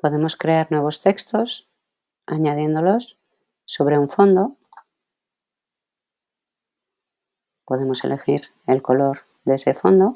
Podemos crear nuevos textos añadiéndolos sobre un fondo. Podemos elegir el color de ese fondo